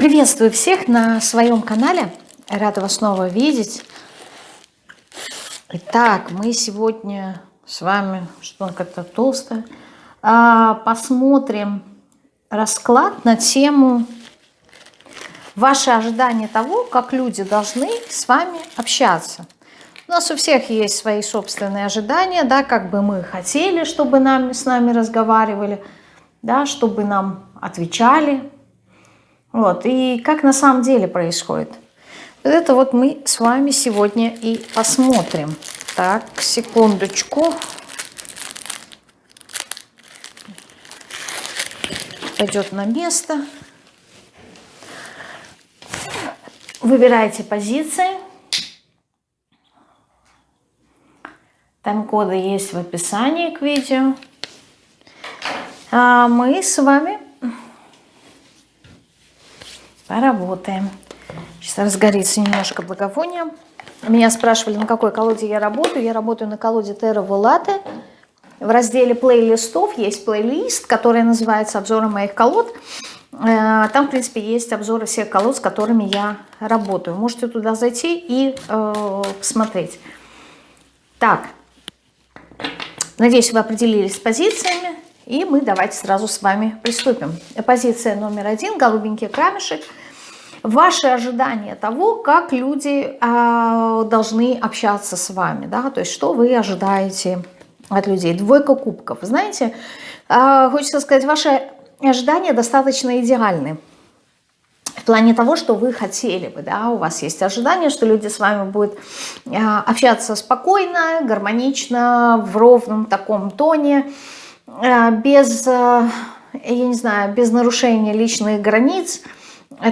Приветствую всех на своем канале. Рада вас снова видеть. Итак, мы сегодня с вами, что он как-то толстое, а, посмотрим расклад на тему ваши ожидания того, как люди должны с вами общаться. У нас у всех есть свои собственные ожидания, да, как бы мы хотели, чтобы нам, с нами разговаривали, да, чтобы нам отвечали, вот, и как на самом деле происходит. Это вот мы с вами сегодня и посмотрим. Так, секундочку. Пойдет на место. Выбирайте позиции. Тайм-коды есть в описании к видео. А мы с вами Поработаем. Сейчас разгорится немножко благовония. Меня спрашивали, на какой колоде я работаю. Я работаю на колоде Terra Volate. В разделе плейлистов есть плейлист, который называется «Обзоры моих колод». Э, там, в принципе, есть обзоры всех колод, с которыми я работаю. Можете туда зайти и э, посмотреть. Так, надеюсь, вы определились с позициями. И мы давайте сразу с вами приступим. Позиция номер один, голубенький камешек – ваши ожидания того, как люди э, должны общаться с вами, да, то есть что вы ожидаете от людей. Двойка кубков. Знаете, э, хочется сказать, ваши ожидания достаточно идеальны. В плане того, что вы хотели бы, да, у вас есть ожидание, что люди с вами будут э, общаться спокойно, гармонично, в ровном таком тоне, без, я не знаю, без нарушения личных границ,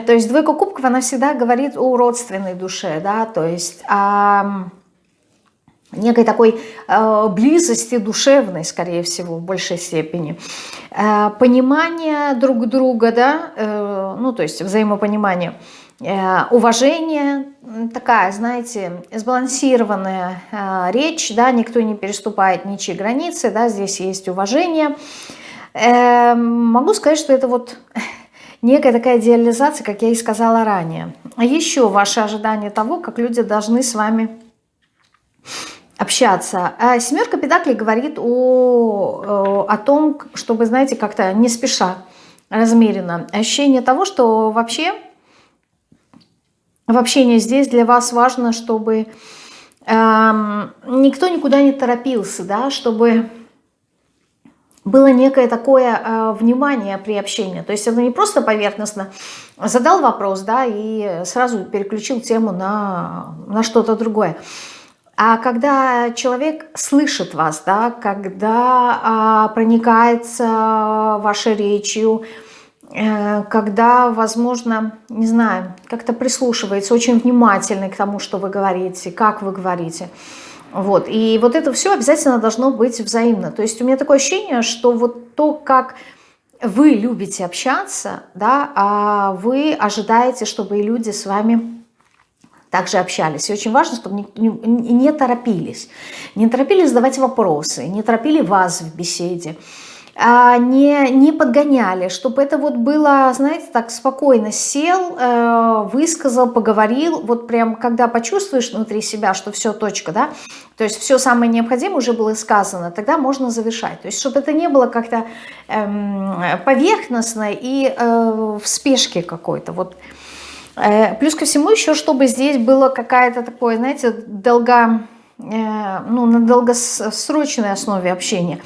то есть двойка кубков, она всегда говорит о родственной душе, да, то есть о некой такой э, близости душевной, скорее всего, в большей степени. Э, понимание друг друга, да, э, ну, то есть взаимопонимание, э, уважение, такая, знаете, сбалансированная э, речь, да, никто не переступает ничьи границы, да, здесь есть уважение. Э, могу сказать, что это вот некая такая идеализация, как я и сказала ранее. А еще ваше ожидание того, как люди должны с вами общаться. А семерка педаклей говорит о, о том, чтобы, знаете, как-то не спеша, размеренно. Ощущение того, что вообще в общении здесь для вас важно, чтобы эм, никто никуда не торопился, да, чтобы было некое такое э, внимание при общении. То есть это не просто поверхностно задал вопрос, да, и сразу переключил тему на, на что-то другое. А когда человек слышит вас, да, когда э, проникается вашей речью, э, когда, возможно, не знаю, как-то прислушивается очень внимательно к тому, что вы говорите, как вы говорите – вот. И вот это все обязательно должно быть взаимно. То есть у меня такое ощущение, что вот то, как вы любите общаться, да, а вы ожидаете, чтобы и люди с вами также общались. И очень важно, чтобы не, не, не торопились. Не торопились задавать вопросы, не торопили вас в беседе. А, не, не подгоняли, чтобы это вот было, знаете, так спокойно сел, э, высказал, поговорил, вот прям когда почувствуешь внутри себя, что все, точка, да, то есть все самое необходимое уже было сказано, тогда можно завершать. То есть чтобы это не было как-то эм, поверхностно и э, в спешке какой-то, вот. Э, плюс ко всему еще, чтобы здесь было какая-то такое, знаете, долго, ну, на долгосрочной основе общения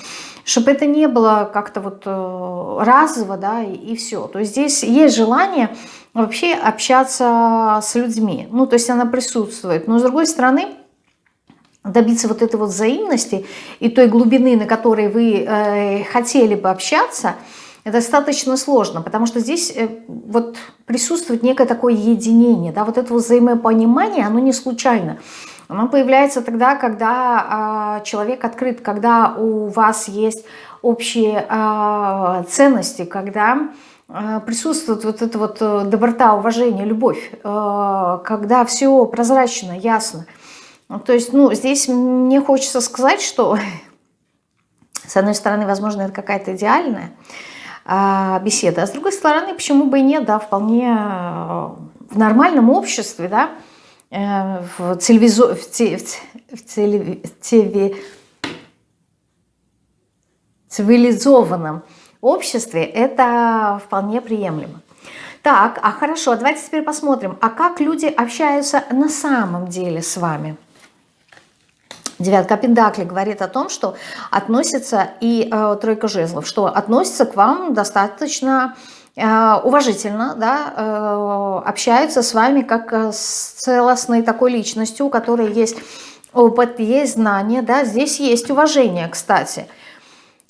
чтобы это не было как-то вот э, разово, да, и, и все. То есть здесь есть желание вообще общаться с людьми, ну, то есть она присутствует. Но с другой стороны, добиться вот этой вот взаимности и той глубины, на которой вы э, хотели бы общаться, достаточно сложно, потому что здесь э, вот присутствует некое такое единение, да, вот это вот взаимопонимание, оно не случайно. Оно появляется тогда, когда э, человек открыт, когда у вас есть общие э, ценности, когда э, присутствует вот эта вот э, доброта, уважение, любовь, э, когда все прозрачно, ясно. То есть, ну, здесь мне хочется сказать, что, с одной стороны, возможно, это какая-то идеальная э, беседы. А с другой стороны, почему бы и нет, да, вполне э, в нормальном обществе, да, в, телевизо, в, те, в, телев, телев, цивилизованном обществе это вполне приемлемо. Так, а хорошо, давайте теперь посмотрим, а как люди общаются на самом деле с вами? Девятка Пендакли говорит о том, что относится, и э, тройка жезлов, что относится к вам достаточно э, уважительно, да, э, общаются с вами как э, с целостной такой личностью, у которой есть опыт, есть знания, да, здесь есть уважение, кстати,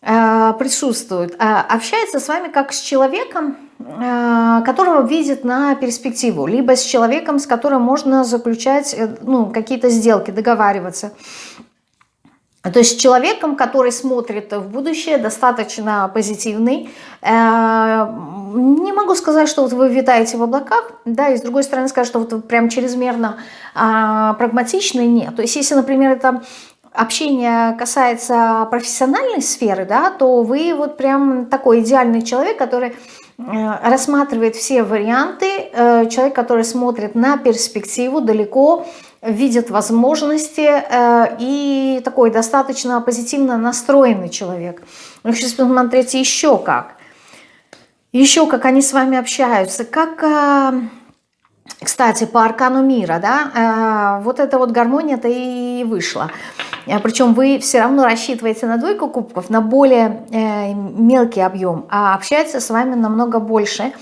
э, присутствует. Э, общается с вами как с человеком, Э, которого видит на перспективу, либо с человеком, с которым можно заключать э, ну, какие-то сделки, договариваться. То есть человеком, который смотрит в будущее, достаточно позитивный. Э, не могу сказать, что вот вы витаете в облаках, да, и с другой стороны сказать, что вот вы прям чрезмерно а, прагматичный, нет. То есть если, например, это общение касается профессиональной сферы, да, то вы вот прям такой идеальный человек, который Э, рассматривает все варианты, э, человек, который смотрит на перспективу далеко, видит возможности э, и такой достаточно позитивно настроенный человек. Ну, сейчас посмотрите еще как. Еще как они с вами общаются, как кстати, по аркану мира, да, э, вот эта вот гармония-то и вышла. Э, Причем вы все равно рассчитываете на двойку кубков, на более э, мелкий объем, а общается с вами намного больше.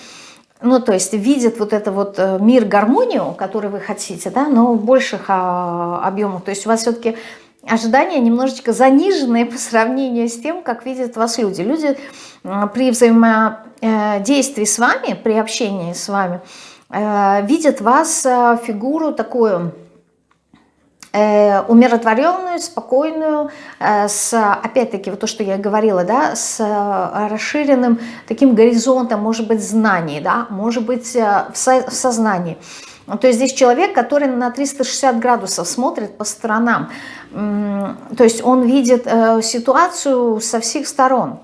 Ну, то есть видит вот это вот мир, гармонию, который вы хотите, да, но в больших а, объемах. То есть у вас все-таки ожидания немножечко заниженные по сравнению с тем, как видят вас люди. Люди при взаимодействии с вами, при общении с вами – Э, видят вас э, фигуру такую э, умиротворенную, спокойную, с, опять-таки, вот то, что я говорила, да, с расширенным таким горизонтом, может быть, знаний, да, может быть, в, со, в сознании. То есть здесь человек, который на 360 градусов смотрит по сторонам, то есть он видит ситуацию со всех сторон.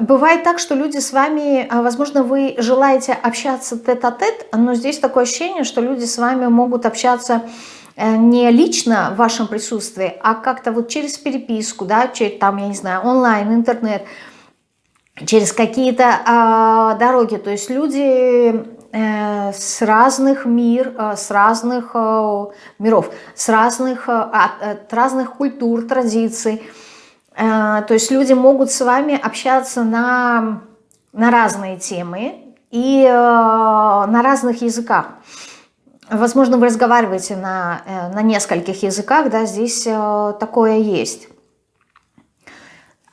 Бывает так, что люди с вами, а, возможно, вы желаете общаться тет-а-тет, -тет, но здесь такое ощущение, что люди с вами могут общаться э, не лично в вашем присутствии, а как-то вот через переписку, да, через, там, я не знаю, онлайн, интернет, через какие-то э, дороги. То есть люди э, с разных мир, э, с разных э, миров, с разных, э, от разных культур, традиций, Э, то есть люди могут с вами общаться на, на разные темы и э, на разных языках. Возможно, вы разговариваете на, э, на нескольких языках, да, здесь такое есть.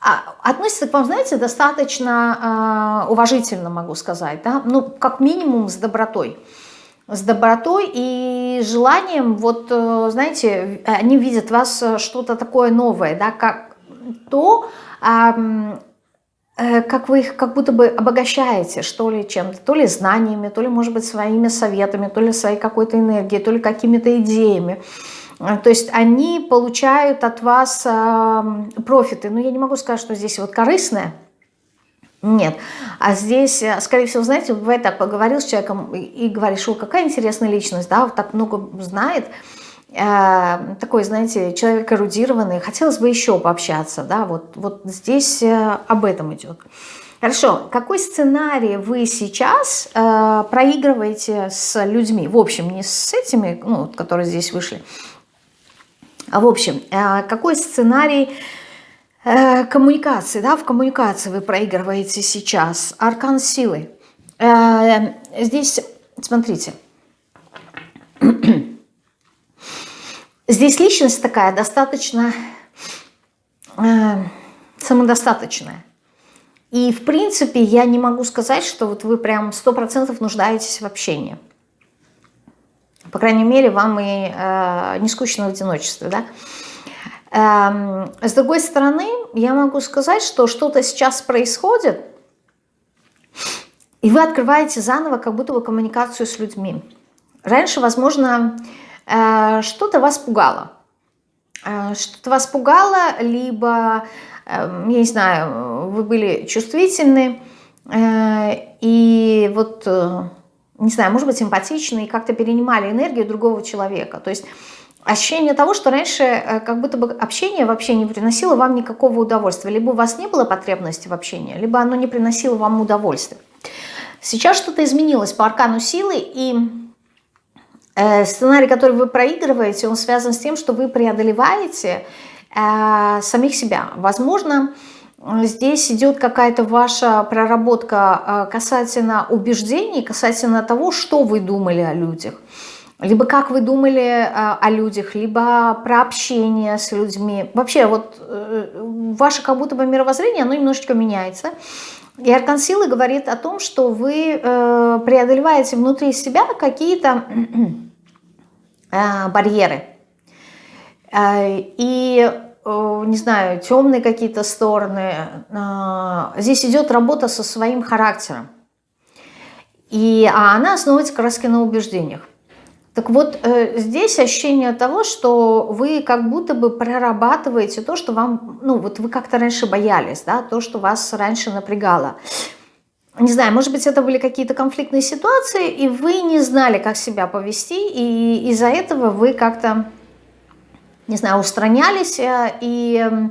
А, относится к вам, знаете, достаточно уважительно, могу сказать, да, ну, как минимум с добротой с добротой и желанием, вот, знаете, они видят вас что-то такое новое, да, как, то, э, как вы их как будто бы обогащаете, что ли, чем-то, то ли знаниями, то ли, может быть, своими советами, то ли своей какой-то энергией, то ли какими-то идеями. Э, то есть они получают от вас профиты. Но я не могу сказать, что здесь вот корыстное, нет. А здесь, э, скорее всего, знаете, бывает так, поговорил с человеком и, и говоришь, о, какая интересная личность, да, вот так много знает, Э, такой, знаете, человек эрудированный, хотелось бы еще пообщаться, да, вот, вот здесь э, об этом идет. Хорошо, какой сценарий вы сейчас э, проигрываете с людьми? В общем, не с этими, ну, которые здесь вышли, а в общем, э, какой сценарий э, коммуникации, да, в коммуникации вы проигрываете сейчас? Аркан силы. Э, здесь, смотрите, Здесь личность такая достаточно э, самодостаточная. И, в принципе, я не могу сказать, что вот вы прям 100% нуждаетесь в общении. По крайней мере, вам и э, не скучно в одиночестве, да? Эм, с другой стороны, я могу сказать, что что-то сейчас происходит, и вы открываете заново как будто бы коммуникацию с людьми. Раньше, возможно, Э, что-то вас пугало. Э, что-то вас пугало, либо я не знаю, вы были чувствительны, и вот, не знаю, может быть, эмпатичны, и как-то перенимали энергию другого человека. То есть ощущение того, что раньше как будто бы общение вообще не приносило вам никакого удовольствия. Либо у вас не было потребности в общении, либо оно не приносило вам удовольствия. Сейчас что-то изменилось по аркану силы, и э, сценарий, который вы проигрываете, он связан с тем, что вы преодолеваете э, самих себя. Возможно, здесь идет какая-то ваша проработка э, касательно убеждений, касательно того, что вы думали о людях. Либо как вы думали о людях, либо про общение с людьми. Вообще, вот ваше как будто бы мировоззрение, оно немножечко меняется. И аркан силы говорит о том, что вы э, преодолеваете внутри себя какие-то э, барьеры. Э, и, не знаю, темные какие-то стороны. Здесь идет работа со своим характером. И, а она основывается как на убеждениях. Так вот, э, здесь ощущение того, что вы как будто бы прорабатываете то, что вам, ну вот вы как-то раньше боялись, да, то, что вас раньше напрягало. Не знаю, может быть, это были какие-то конфликтные ситуации, и вы не знали, как себя повести, и из-за этого вы как-то, не знаю, устранялись, э, и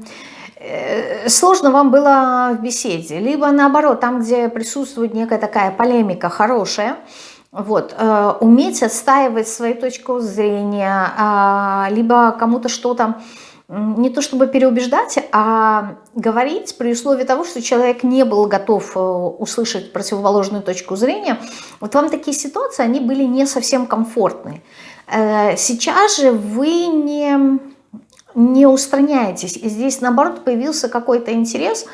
э, сложно вам было в беседе. Либо наоборот, там, где присутствует некая такая полемика хорошая, вот, э, уметь отстаивать свою точку зрения, э, либо кому-то что-то, не то чтобы переубеждать, а говорить при условии того, что человек не был готов э, услышать противоположную точку зрения. Вот вам такие ситуации, они были не совсем комфортны. Э, сейчас же вы не, не устраняетесь. И здесь, наоборот, появился какой-то интерес,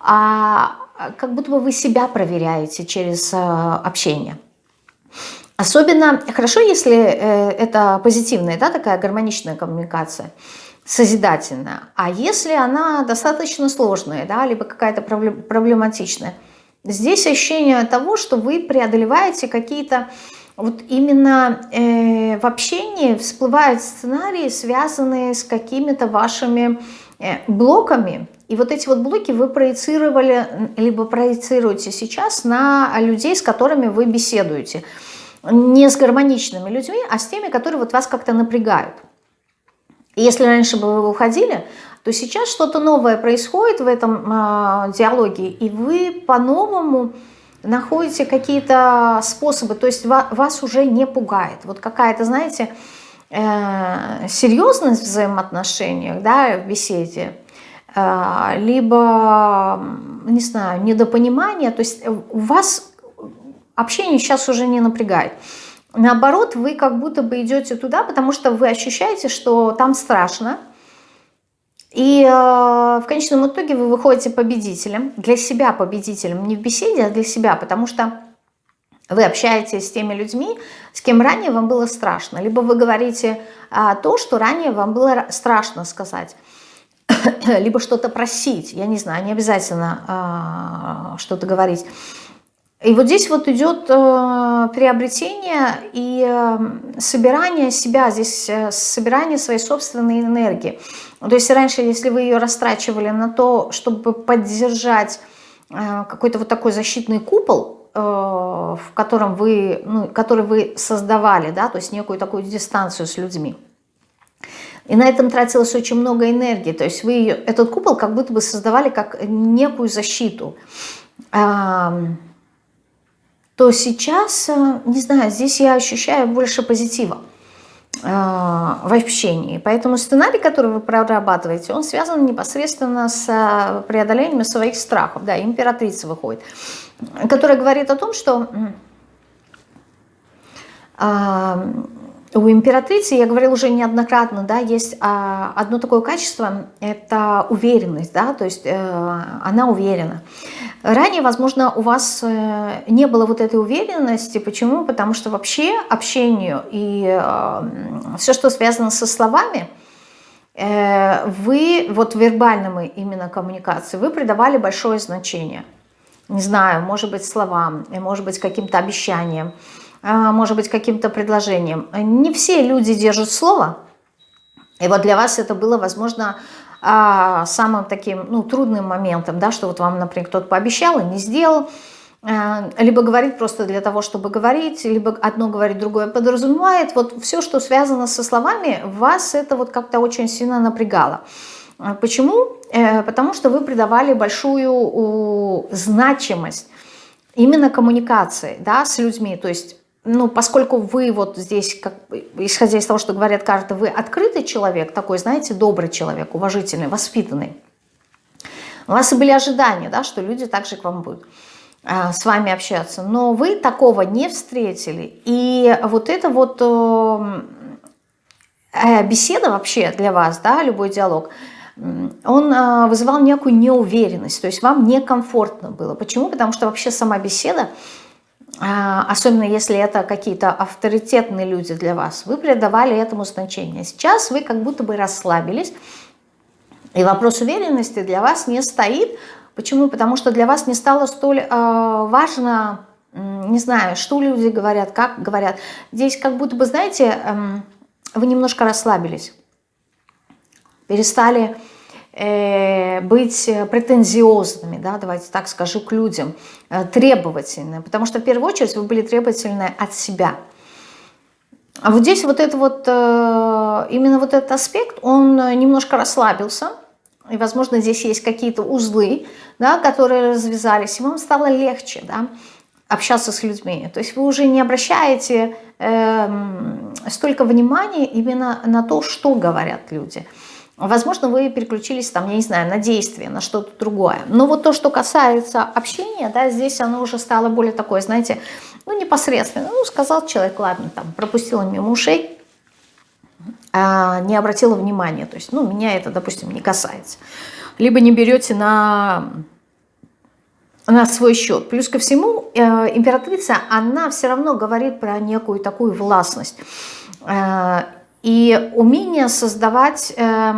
а как будто бы вы себя проверяете через э, общение. Особенно хорошо, если э, это позитивная, да, такая гармоничная коммуникация, созидательная. А если она достаточно сложная, да, либо какая-то проблематичная, здесь ощущение того, что вы преодолеваете какие-то вот именно э, в общении всплывают сценарии, связанные с какими-то вашими блоками. И вот эти вот блоки вы проецировали, либо проецируете сейчас на людей, с которыми вы беседуете не с гармоничными людьми, а с теми, которые вот вас как-то напрягают. Если раньше бы вы уходили, то сейчас что-то новое происходит в этом э, диалоге, и вы по-новому находите какие-то способы, то есть вас уже не пугает. Вот какая-то, знаете, э, серьезность в взаимоотношениях, да, в беседе, э, либо, не знаю, недопонимание, то есть у вас общение сейчас уже не напрягает. Наоборот, вы как будто бы идете туда, потому что вы ощущаете, что там страшно. И э, в конечном итоге вы выходите победителем, для себя победителем, не в беседе, а для себя, потому что вы общаетесь с теми людьми, с кем ранее вам было страшно. Либо вы говорите а, то, что ранее вам было страшно сказать. Либо что-то просить, я не знаю, не обязательно а, что-то говорить. И вот здесь вот идет э, приобретение и э, собирание себя, здесь э, собирание своей собственной энергии. То есть раньше, если вы ее растрачивали на то, чтобы поддержать э, какой-то вот такой защитный купол, в котором вы, ну, который вы создавали, да, то есть некую такую дистанцию с людьми, и на этом тратилось очень много энергии. То есть вы этот купол как будто бы создавали как некую защиту то сейчас, э, не знаю, здесь я ощущаю больше позитива э, в общении. Поэтому сценарий, который вы прорабатываете, он связан непосредственно с э, преодолением своих страхов. Да, императрица выходит, которая говорит о том, что у императрицы, я говорила уже неоднократно, да, есть а, одно такое качество, это уверенность, да, то есть э, она уверена. Ранее, возможно, у вас э, не было вот этой уверенности. Почему? Потому что вообще общению и э, все, что связано со словами, вы, вот вербальному именно коммуникации, вы придавали большое значение. Не знаю, может быть, словам, может быть, каким-то обещанием, может быть, каким-то предложением. Не все люди держат слово, и вот для вас это было, возможно, а, самым таким, ну, трудным моментом, да, что вот вам, например, кто-то пообещал и не сделал, а, либо говорит просто для того, чтобы говорить, либо одно говорит, другое подразумевает. Вот все, что связано со словами, вас это вот как-то очень сильно напрягало. А, почему? Э, потому что вы придавали большую значимость именно коммуникации да, с людьми. То есть ну, поскольку вы вот здесь, как, исходя из того, что говорят карты, вы открытый человек, такой, знаете, добрый человек, уважительный, воспитанный, у вас и были ожидания, да, что люди также к вам будут э, с вами общаться, но вы такого не встретили, и вот это вот э, э беседа вообще для вас, да, любой диалог, он э, вызывал некую неуверенность, то есть вам некомфортно было. Почему? Потому что вообще сама беседа, а, особенно если это какие-то авторитетные люди для вас, вы придавали этому значение. Сейчас вы как будто бы расслабились, и вопрос уверенности для вас не стоит. Почему? Потому что для вас не стало столь э, важно, не знаю, что люди говорят, как говорят. Здесь как будто бы, знаете, э, вы немножко расслабились, перестали быть претензиозными, да, давайте так скажу, к людям, э, требовательны, потому что в первую очередь вы были требовательны от себя. А вот здесь вот это вот, э, именно вот этот аспект, он немножко расслабился, и, возможно, здесь есть какие-то узлы, да, которые развязались, и вам стало легче, да, общаться с людьми. То есть вы уже не обращаете э, столько внимания именно на то, что говорят люди – Возможно, вы переключились, там, я не знаю, на действие, на что-то другое. Но вот то, что касается общения, да, здесь оно уже стало более такое, знаете, ну, непосредственно. Ну, сказал человек, ладно, там, пропустила мимо ушей, а не обратила внимания. То есть, ну, меня это, допустим, не касается. Либо не берете на, на свой счет. Плюс ко всему, э, императрица, она все равно говорит про некую такую властность. Э, и умение создавать э,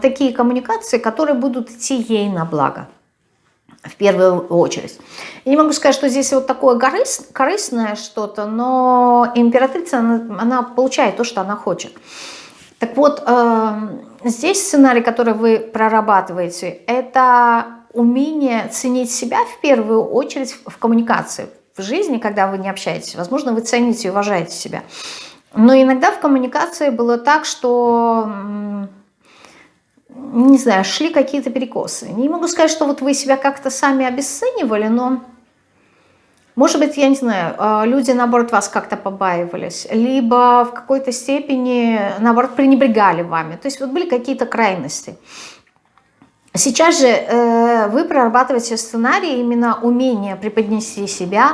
такие коммуникации, которые будут идти ей на благо в первую очередь. Я не могу сказать, что здесь вот такое корыс, корыстное что-то, но императрица, она, она получает то, что она хочет. Так вот, э, здесь сценарий, который вы прорабатываете, это умение ценить себя в первую очередь в коммуникации, в жизни, когда вы не общаетесь. Возможно, вы цените и уважаете себя. Но иногда в коммуникации было так, что, не знаю, шли какие-то перекосы. Не могу сказать, что вот вы себя как-то сами обесценивали, но, может быть, я не знаю, а, люди, наоборот, вас как-то побаивались, либо в какой-то степени, наоборот, пренебрегали вами. То есть вот были какие-то крайности. Сейчас же э, вы прорабатываете сценарий, именно умение преподнести себя,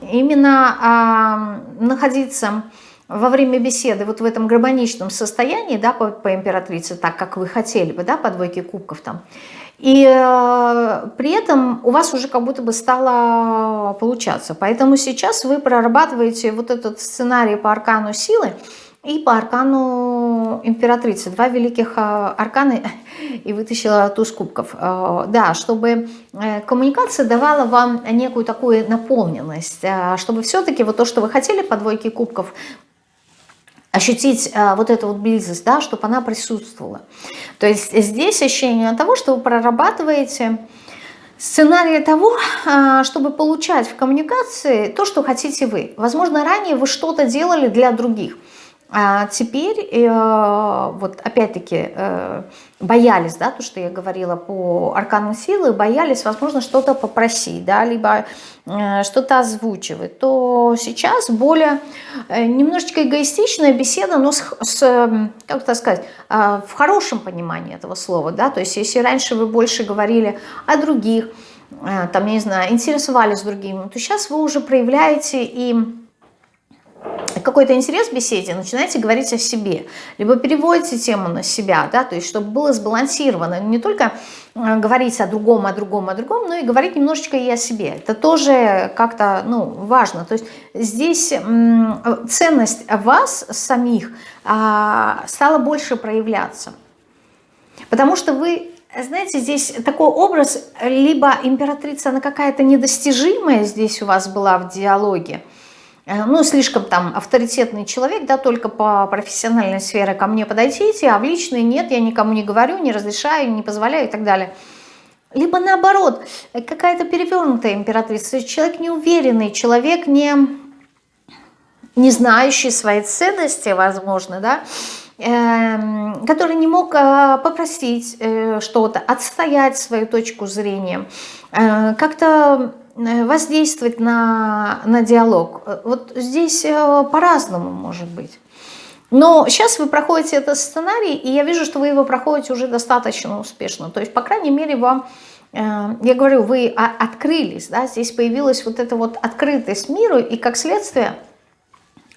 именно э, находиться во время беседы вот в этом гармоничном состоянии, да, по, по императрице, так как вы хотели бы, да, по двойке кубков там, и э, при этом у вас уже как будто бы стало получаться. Поэтому сейчас вы прорабатываете вот этот сценарий по аркану силы и по аркану императрицы. Два великих э, арканы и вытащила туз кубков. Э, да, чтобы э, коммуникация давала вам некую такую наполненность, э, чтобы все-таки вот то, что вы хотели по двойке кубков, ощутить а, вот эту вот близость, да, чтобы она присутствовала. То есть здесь ощущение того, что вы прорабатываете сценарий того, а, чтобы получать в коммуникации то, что хотите вы. Возможно, ранее вы что-то делали для других – а теперь, э, вот опять-таки, э, боялись, да, то, что я говорила по аркану силы, боялись, возможно, что-то попросить, да, либо э, что-то озвучивать, то сейчас более немножечко эгоистичная беседа, но с, с как это сказать, в хорошем понимании этого слова, да, то есть если раньше вы больше говорили о других, там, я не знаю, интересовались другими, то сейчас вы уже проявляете и какой-то интерес в беседе, начинаете говорить о себе. Либо переводите тему на себя, да, то есть чтобы было сбалансировано. Не только э, говорить о другом, о другом, о другом, но и говорить немножечко и о себе. Это тоже как-то ну, важно. То есть здесь ценность вас самих а, стала больше проявляться. Потому что вы знаете, здесь такой образ, либо императрица, она какая-то недостижимая здесь у вас была в диалоге, э, ну, слишком там авторитетный человек, да, только по профессиональной сфере ко мне подойдите, а в личной нет, я никому не говорю, не разрешаю, не позволяю и так далее. Либо наоборот, какая-то перевернутая императрица, человек неуверенный, человек не, не знающий своей ценности, возможно, да, Эм, который не мог э, попросить э, что-то, отстоять свою точку зрения, э, как-то воздействовать на, на диалог. Вот здесь по-разному может быть. Но сейчас вы проходите этот сценарий, и я вижу, что вы его проходите уже достаточно успешно. То есть, по крайней мере, вам, я говорю, вы открылись, да, здесь появилась вот эта вот открытость миру, и как следствие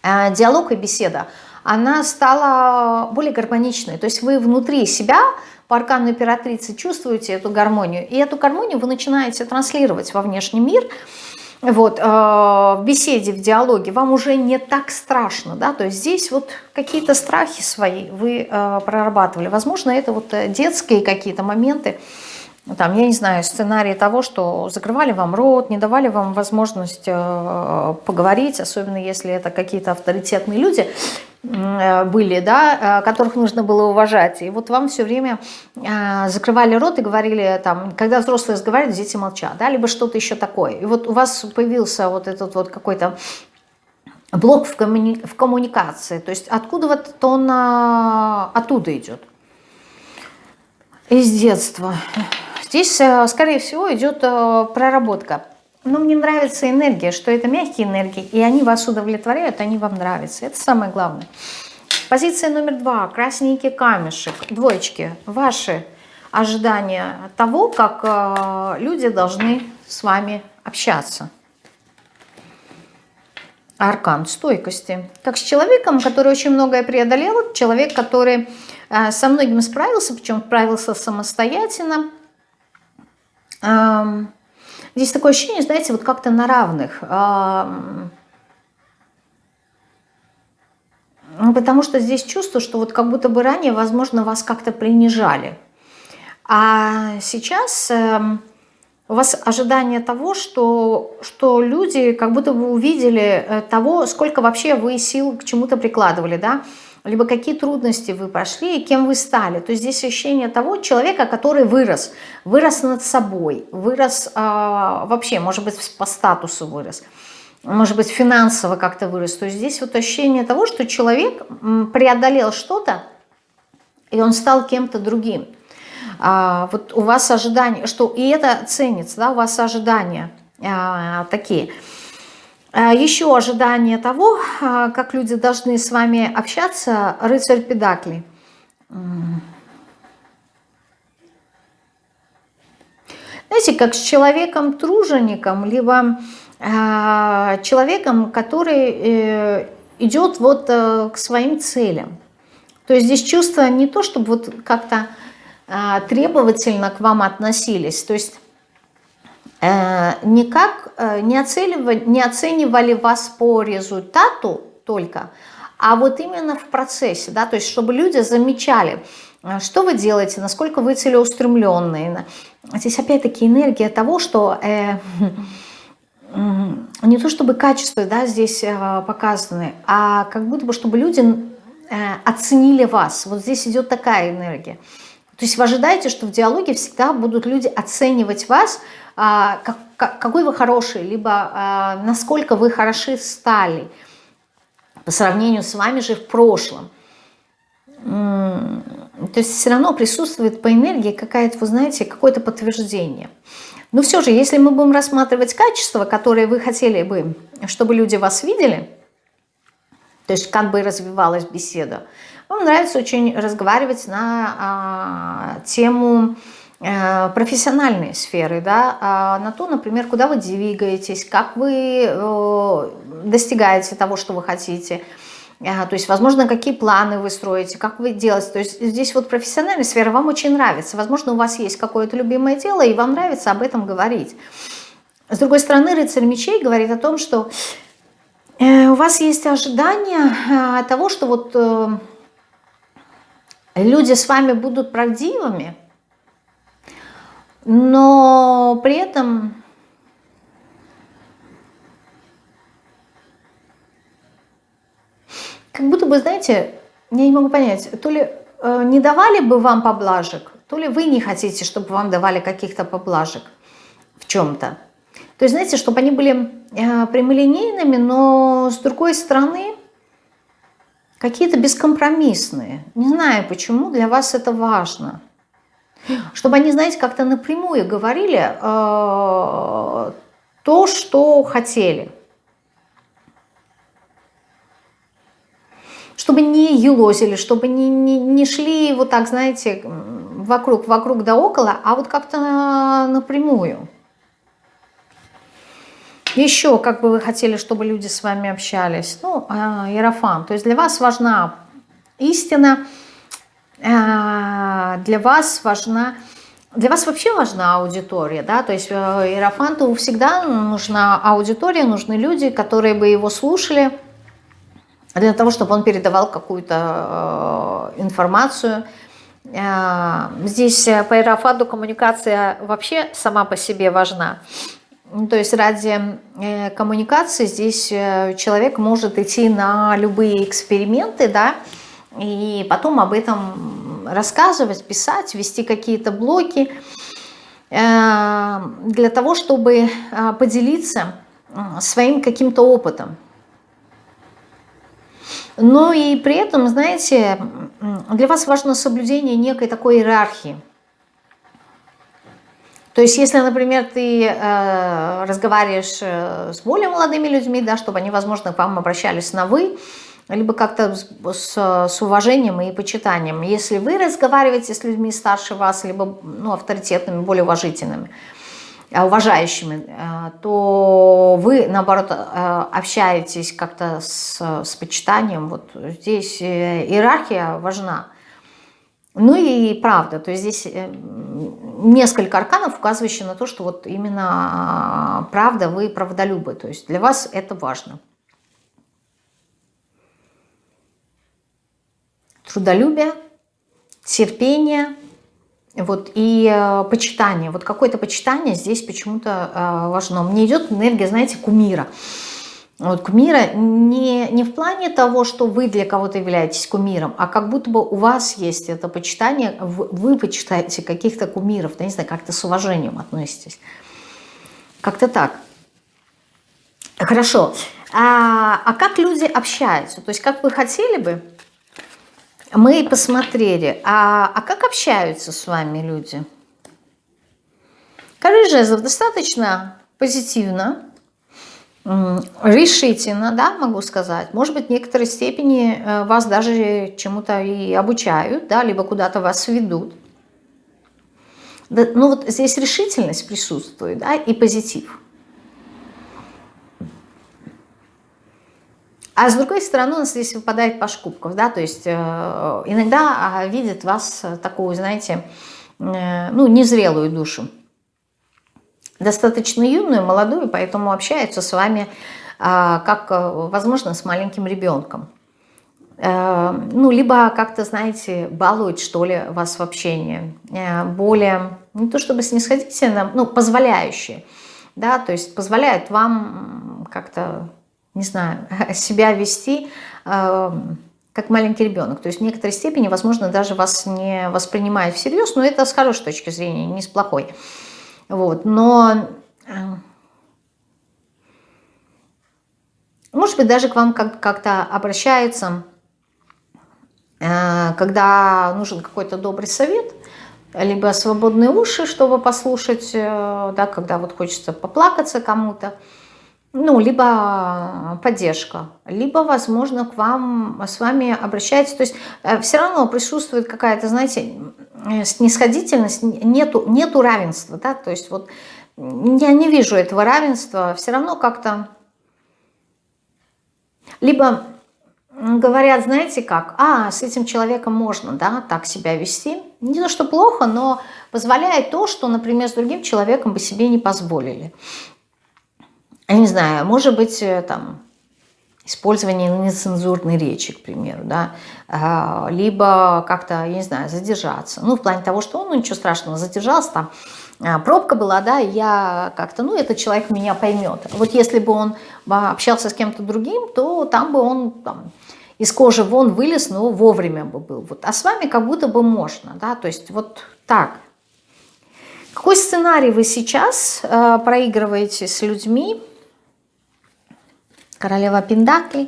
диалог и беседа – она стала более гармоничной. То есть вы внутри себя по аркану императрицы чувствуете эту гармонию, и эту гармонию вы начинаете транслировать во внешний мир, вот, э, в беседе, в диалоге, вам уже не так страшно, да, то есть здесь вот какие-то страхи свои вы э, прорабатывали, возможно, это вот э, детские какие-то моменты, там, я не знаю, сценарий того, что закрывали вам рот, не давали вам возможность э, поговорить, особенно если это какие-то авторитетные люди были, да, э, которых нужно было уважать. И вот вам все время э, закрывали рот и говорили, там, когда взрослые разговаривают, дети молчат, да, либо что-то еще такое. И вот у вас появился вот этот вот какой-то блок в, коммуни в коммуникации, то есть откуда вот он э, оттуда идет? Из детства. Здесь, э, скорее всего, идет э, проработка. Но мне нравится энергия, что это мягкие энергии, и они вас удовлетворяют, они вам нравятся. Это самое главное. Позиция номер два. Красненький камешек. Двоечки. Ваши ожидания того, как э, люди должны с вами общаться. Аркан стойкости. Как с человеком, который очень многое преодолел, человек, который со многим справился, причем справился самостоятельно, Здесь такое ощущение, знаете, вот как-то на равных. Ну, потому что здесь чувство, что вот как будто бы ранее, возможно, вас как-то принижали. А сейчас эм, у вас ожидание того, что, что люди как будто бы увидели э, того, сколько вообще вы сил к чему-то прикладывали, да, либо какие трудности вы прошли и кем вы стали. То есть здесь ощущение того человека, который вырос, вырос над собой, вырос э, вообще, может быть, по статусу вырос, может быть, финансово как-то вырос. То есть здесь вот ощущение того, что человек преодолел что-то, и он стал кем-то другим. А, вот у вас ожидания, что и это ценится, да, у вас ожидания а, такие – Еще ожидание того, а, как люди должны с вами общаться, рыцарь Педакли. Знаете, как с человеком-тружеником, либо э, человеком, который э, идет вот э, к своим целям. То есть здесь чувство не то, чтобы вот как-то э, требовательно к вам относились, то есть Э, никак э, не оценивали, не оценивали вас по результату только, а вот именно в процессе, да, то есть чтобы люди замечали, э, что вы делаете, насколько вы целеустремленные. Здесь опять-таки энергия того, что э, не то чтобы качество да, здесь э, показаны, а как будто бы чтобы люди э, оценили вас. Вот здесь идет такая энергия. То есть вы ожидаете, что в диалоге всегда будут люди оценивать вас, какой вы хороший, либо а, насколько вы хороши стали по сравнению с вами же в прошлом. То есть все равно присутствует по энергии какая-то, вы знаете, какое-то подтверждение. Но все же, если мы будем рассматривать качества, которые вы хотели бы, чтобы люди вас видели, то есть как бы развивалась беседа, вам нравится очень разговаривать на а, тему профессиональные сферы, да, а на то, например, куда вы двигаетесь, как вы э, достигаете того, что вы хотите, э, то есть, возможно, какие планы вы строите, как вы делаете. То есть здесь вот профессиональная сфера вам очень нравится. Возможно, у вас есть какое-то любимое дело, и вам нравится об этом говорить. С другой стороны, рыцарь мечей говорит о том, что у вас есть ожидание того, что вот люди с вами будут правдивыми, но при этом как будто бы, знаете, я не могу понять, то ли э, не давали бы вам поблажек, то ли вы не хотите, чтобы вам давали каких-то поблажек в чем-то. То есть, знаете, чтобы они были э, прямолинейными, но с другой стороны какие-то бескомпромиссные. Не знаю, почему для вас это важно. Чтобы они, знаете, как-то напрямую говорили э, то, что хотели. Чтобы не елозили, чтобы не, не, не шли вот так, знаете, вокруг, вокруг да около, а вот как-то напрямую. Еще, как бы вы хотели, чтобы люди с вами общались? Ну, Иерофан. То есть для вас важна истина, для вас важна... Для вас вообще важна аудитория, да, то есть э, Иерофанту всегда нужна аудитория, нужны люди, которые бы его слушали, для того, чтобы он передавал какую-то э, информацию. Э, здесь по Иерофанту коммуникация вообще сама по себе важна. Ну, то есть ради коммуникации здесь человек может идти на любые эксперименты, да, и потом об этом рассказывать, писать, вести какие-то блоки э, для того, чтобы поделиться своим каким-то опытом. Но и при этом, знаете, для вас важно соблюдение некой такой иерархии – то есть, если, например, ты э, разговариваешь э, с более молодыми людьми, да, чтобы они, возможно, к вам обращались на «вы», либо как-то с, с, уважением и почитанием. Если вы разговариваете с людьми старше вас, либо ну, авторитетными, более уважительными, э, уважающими, э, то вы, наоборот, общаетесь как-то с, с почитанием. Вот здесь иерархия важна. Ну и правда, то есть здесь э, несколько арканов, указывающих на то, что вот именно а, правда, вы правдолюбы. То есть для вас это важно. Трудолюбие, терпение, вот, и э, почитание. Вот какое-то почитание здесь почему-то э, важно. Мне идет энергия, знаете, кумира. Вот кумира не, не в плане того, что вы для кого-то являетесь кумиром, а как будто бы у вас есть это почитание, вы, вы почитаете каких-то кумиров, да, не знаю, как-то с уважением относитесь. Как-то так. Хорошо. А, а как люди общаются? То есть как вы хотели бы, мы посмотрели, а, а как общаются с вами люди? Король жезлов достаточно позитивно, решительно, да, могу сказать. Может быть, в некоторой степени э, вас даже чему-то и обучают, да, либо куда-то вас ведут. Да, ну вот здесь решительность присутствует, да, и позитив. А с другой стороны, у нас здесь выпадает по шкубков, да, то есть э, иногда а, видят вас такую, знаете, э, ну, незрелую душу достаточно юную, молодую, поэтому общаются с вами а, как, э, возможно, с маленьким ребенком. Э, ну, либо как-то, знаете, балуют, что ли, вас в общении. Э, более, не то чтобы снисходительно, ну, позволяющие. Да, то есть позволяют вам как-то, не знаю, себя вести как маленький ребенок. То есть в некоторой степени, возможно, даже вас не воспринимают всерьез, но это с хорошей точки зрения, не с плохой. Вот, но э, может быть даже к вам как-то обращаются, э, когда нужен какой-то добрый совет, либо свободные уши, чтобы послушать, э, да, когда вот хочется поплакаться кому-то, ну, либо поддержка, либо, возможно, к вам, с вами обращается, то есть все равно присутствует какая-то, знаете, Э, снисходительность, нету, нету равенства, да, то есть вот я не вижу этого равенства, все равно как-то, либо говорят, знаете как, а, с этим человеком можно, да, так себя вести, не то, что плохо, но позволяет то, что, например, с другим человеком бы себе не позволили. Я не знаю, может быть, э, там, использование нецензурной речи, к примеру, да, а, либо как-то, я не знаю, задержаться. Ну, в плане того, что, ну, ничего страшного, задержался, там, а, пробка была, да, я как-то, ну, этот человек меня поймет. Вот если бы он общался с кем-то другим, то там бы он там, из кожи вон вылез, но вовремя бы был. Вот. А с вами как будто бы можно, да, то есть вот так. Какой сценарий вы сейчас э, проигрываете с людьми? Королева Пендакли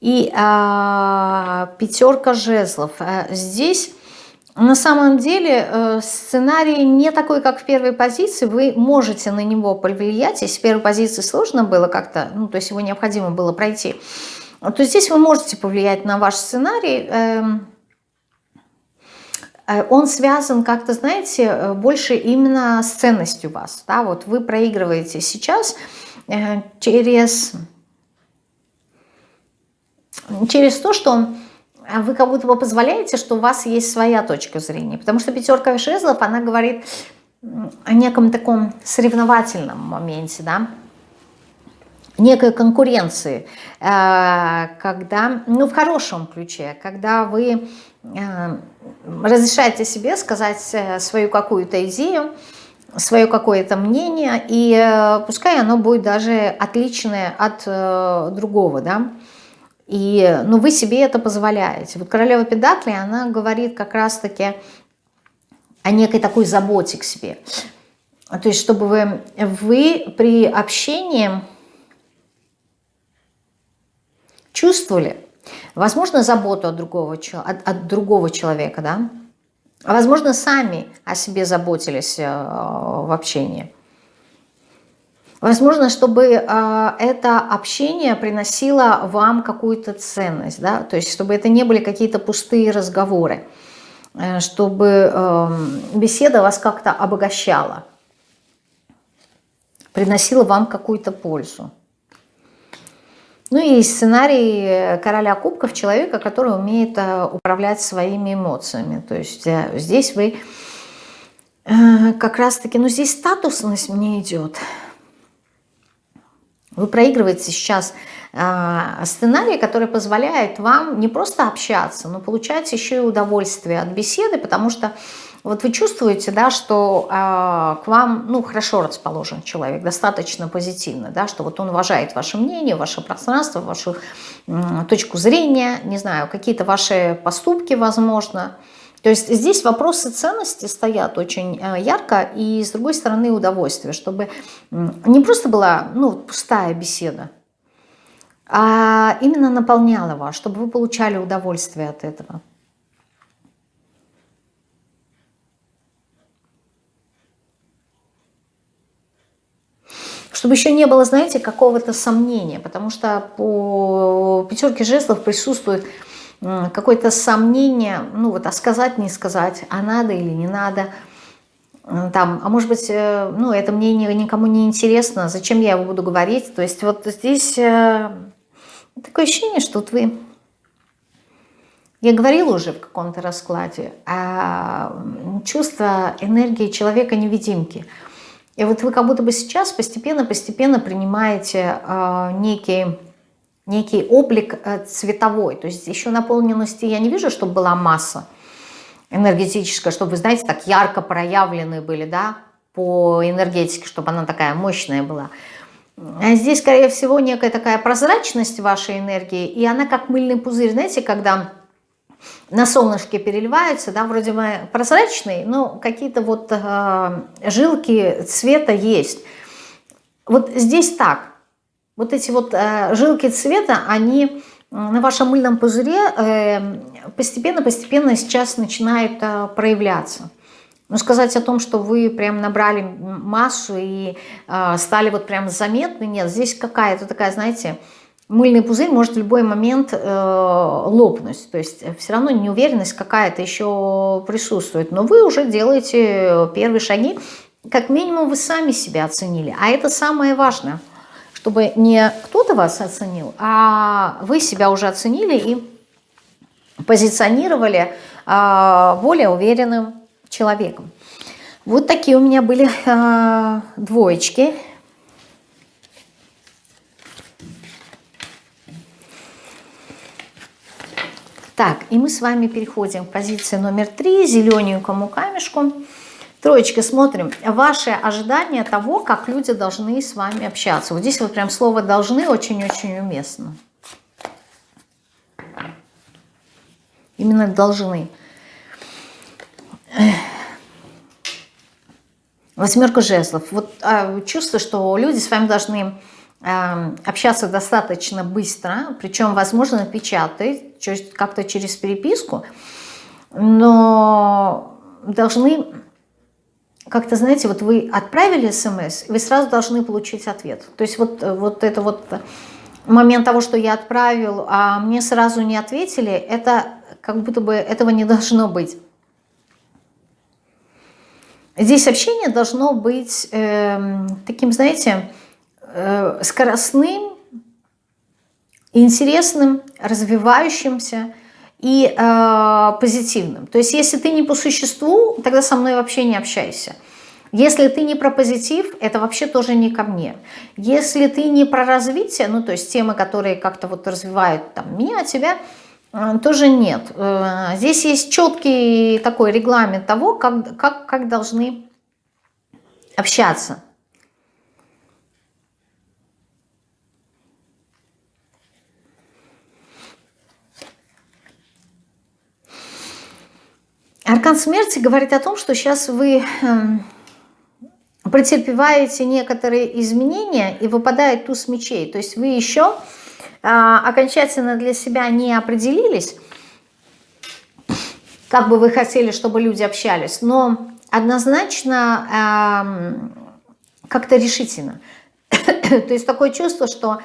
и э, пятерка жезлов. Э, здесь на самом деле э, сценарий не такой, как в первой позиции. Вы можете на него повлиять. Если в первой позиции сложно было как-то, ну, то есть его необходимо было пройти, то здесь вы можете повлиять на ваш сценарий. Эм, э, он связан как-то, знаете, э, больше именно с ценностью вас. Да? Вот вы проигрываете сейчас через, через то, что а вы как будто бы позволяете, что у вас есть своя точка зрения. Потому что пятерка жезлов, она говорит о неком таком соревновательном моменте, да, некой конкуренции, э, когда, ну, в хорошем ключе, когда вы э, разрешаете себе сказать э, свою какую-то идею, свое какое-то мнение, и пускай оно будет даже отличное от другого, да, и, ну, вы себе это позволяете. Вот королева Педакли, она говорит как раз-таки о некой такой заботе к себе. То есть, чтобы вы, вы при общении чувствовали, возможно, заботу от другого, от, от другого человека, да, а возможно, сами о себе заботились э, в общении. Возможно, чтобы э, это общение приносило вам какую-то ценность, да, то есть чтобы это не были какие-то пустые разговоры, э, чтобы беседа вас как-то обогащала, приносила вам какую-то пользу. Ну и сценарий короля кубков человека, который умеет э, управлять своими эмоциями. То есть э, здесь вы э, как раз-таки, ну здесь статусность мне идет – вы проигрываете сейчас э, сценарий, который позволяет вам не просто общаться, но получать еще и удовольствие от беседы, потому что вот вы чувствуете, да, что э, к вам ну, хорошо расположен человек, достаточно позитивно, да, что вот он уважает ваше мнение, ваше пространство, вашу э, точку зрения, не знаю, какие-то ваши поступки, возможно, то есть здесь вопросы ценности стоят очень э, ярко, и с другой стороны удовольствие, чтобы не просто была ну, пустая беседа, а именно наполняла вас, чтобы вы получали удовольствие от этого. Чтобы еще не было, знаете, какого-то сомнения, потому что по пятерке жестов присутствует какое-то сомнение, ну вот, а сказать, не сказать, а надо или не надо, там, а может быть, э, ну, это мнение никому не интересно, зачем я его буду говорить, то есть вот здесь э, такое ощущение, что вот вы, я говорила уже в каком-то раскладе, а чувство энергии человека-невидимки, и вот вы как будто бы сейчас постепенно-постепенно принимаете э, некий некий облик э, цветовой. То есть еще наполненности я не вижу, чтобы была масса энергетическая, чтобы, вы знаете, так ярко проявленные были, да, по энергетике, чтобы она такая мощная была. А здесь, скорее всего, некая такая прозрачность вашей энергии, и она как мыльный пузырь, знаете, когда на солнышке переливаются, да, вроде бы прозрачный, но какие-то вот э, жилки цвета есть. Вот здесь так, вот эти вот э, жилки цвета, они на вашем мыльном пузыре постепенно-постепенно э, сейчас начинают э, проявляться. Но сказать о том, что вы прям набрали массу и э, стали вот прям заметны, нет, здесь какая-то такая, знаете, мыльный пузырь может в любой момент э, лопнуть. То есть все равно неуверенность какая-то еще присутствует. Но вы уже делаете первые шаги, как минимум вы сами себя оценили. А это самое важное – чтобы не кто-то вас оценил, а вы себя уже оценили и позиционировали а, более уверенным человеком. Вот такие у меня были а, двоечки. Так, и мы с вами переходим к позиции номер три, зелененькому камешку. Троечка, смотрим. Ваши ожидания того, как люди должны с вами общаться. Вот здесь вот прям слово «должны» очень-очень уместно. Именно должны. Восьмерка жезлов. Вот а, чувство, что люди с вами должны общаться достаточно быстро, причем, возможно, печатать, как-то через переписку, но должны как-то, знаете, вот вы отправили смс, вы сразу должны получить ответ. То есть вот, вот это вот момент того, что я отправил, а мне сразу не ответили, это как будто бы этого не должно быть. Здесь общение должно быть э, таким, знаете, скоростным, интересным, развивающимся и э, позитивным. То есть если ты не по существу, тогда со мной вообще не общайся. Если ты не про позитив, это вообще тоже не ко мне. Если ты не про развитие, ну то есть темы, которые как-то вот развивают там, меня, тебя, э, тоже нет. Э, здесь есть четкий такой регламент того, как, как, как должны общаться. Аркан смерти говорит о том, что сейчас вы эм, претерпеваете некоторые изменения и выпадает туз мечей. То есть вы еще а, окончательно для себя не определились, как бы вы хотели, чтобы люди общались, но однозначно э, как-то решительно. То есть такое чувство, что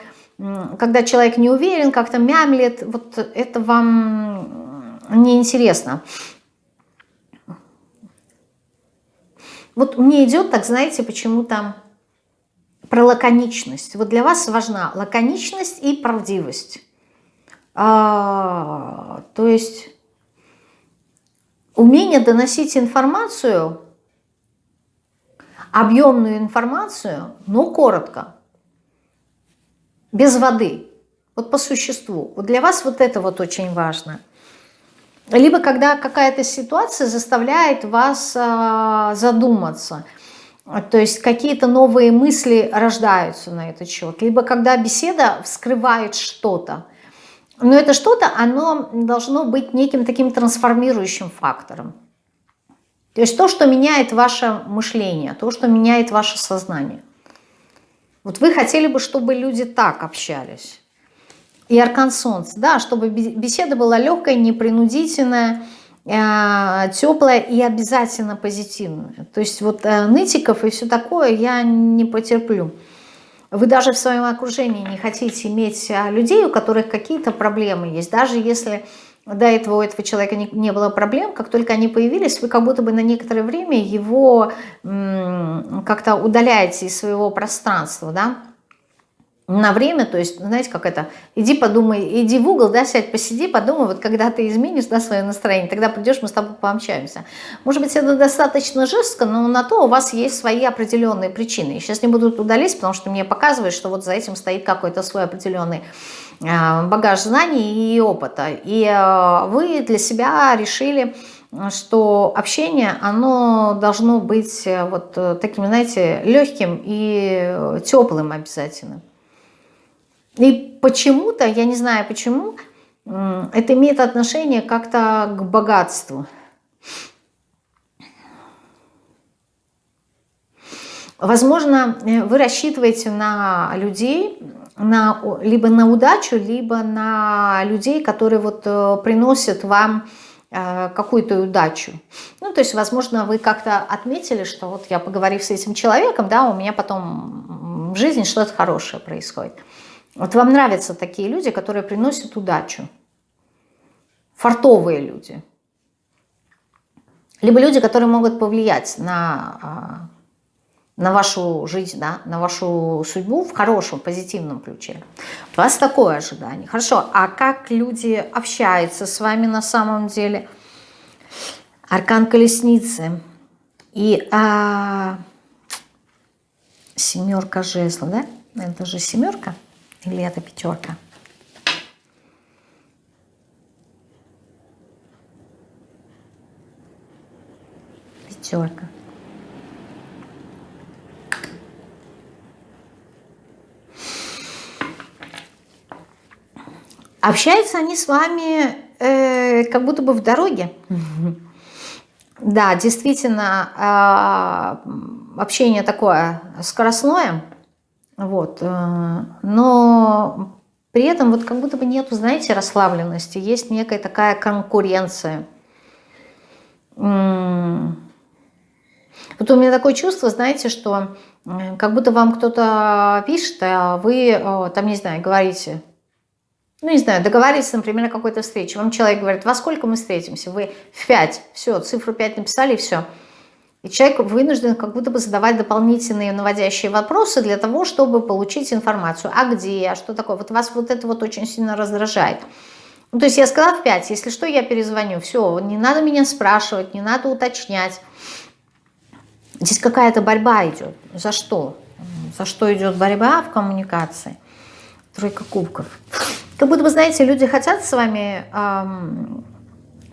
когда человек не уверен, как-то мямлет, вот это вам неинтересно. Вот мне идет, так знаете, почему-то про лаконичность. Вот для вас важна лаконичность и правдивость. А, то есть умение доносить информацию, объемную информацию, но коротко, без воды, вот по существу. Вот для вас вот это вот очень важно. Либо когда какая-то ситуация заставляет вас а, задуматься, то есть какие-то новые мысли рождаются на этот счет, либо когда беседа вскрывает что-то, но это что-то, оно должно быть неким таким трансформирующим фактором. То есть то, что меняет ваше мышление, то, что меняет ваше сознание. Вот вы хотели бы, чтобы люди так общались. И аркан солнца, да, чтобы беседа была легкая, непринудительная, э, теплая и обязательно позитивная. То есть вот э, нытиков и все такое я не потерплю. Вы даже в своем окружении не хотите иметь а, людей, у которых какие-то проблемы есть. Даже если до этого у этого человека не, не было проблем, как только они появились, вы как будто бы на некоторое время его как-то удаляете из своего пространства, да, на время, то есть, знаете, как это, иди подумай, иди в угол, да, сядь, посиди, подумай, вот когда ты изменишь, да, свое настроение, тогда придешь, мы с тобой пообщаемся. Может быть, это достаточно жестко, но на то у вас есть свои определенные причины. Я сейчас не буду туда лезть, потому что мне показывает, что вот за этим стоит какой-то свой определенный а, багаж знаний и опыта. И а, вы для себя решили, что общение, оно должно быть э, вот э, таким, знаете, легким и теплым обязательно. И почему-то, я не знаю почему, это имеет отношение как-то к богатству. Возможно, э, вы рассчитываете на людей, на, либо на удачу, либо на людей, которые вот э, приносят вам э, какую-то удачу. Ну, то есть, возможно, вы как-то отметили, что вот я поговорив с этим человеком, да, у меня потом в жизни что-то хорошее происходит. Вот вам нравятся такие люди, которые приносят удачу. Фартовые люди. Либо люди, которые могут повлиять на, а, на вашу жизнь, да, на вашу судьбу в хорошем, позитивном ключе. У вас такое ожидание. Хорошо, а как люди общаются с вами на самом деле? Аркан колесницы и а, семерка жезла, да? Это же семерка. Или это пятерка? Пятерка. Общаются они с вами э, как будто бы в дороге. Да, действительно, а, общение такое скоростное, вот, э, но при этом вот как будто бы нету, знаете, расслабленности, есть некая такая конкуренция. Вот у меня такое чувство, знаете, что как будто вам кто-то пишет, а вы там, не знаю, говорите, ну, не знаю, договорились, например, о какой-то встрече. Вам человек говорит, во сколько мы встретимся? Вы в 5. Все, цифру 5 написали, и все. И человек вынужден как будто бы задавать дополнительные наводящие вопросы для того, чтобы получить информацию. А где? А что такое? Вот вас вот это вот очень сильно раздражает. Ну, то есть я сказала в 5, если что, я перезвоню. Все, не надо меня спрашивать, не надо уточнять. Здесь какая-то борьба идет. За что? За что идет борьба в коммуникации? Тройка кубков. Как будто бы, знаете, люди хотят с вами эм,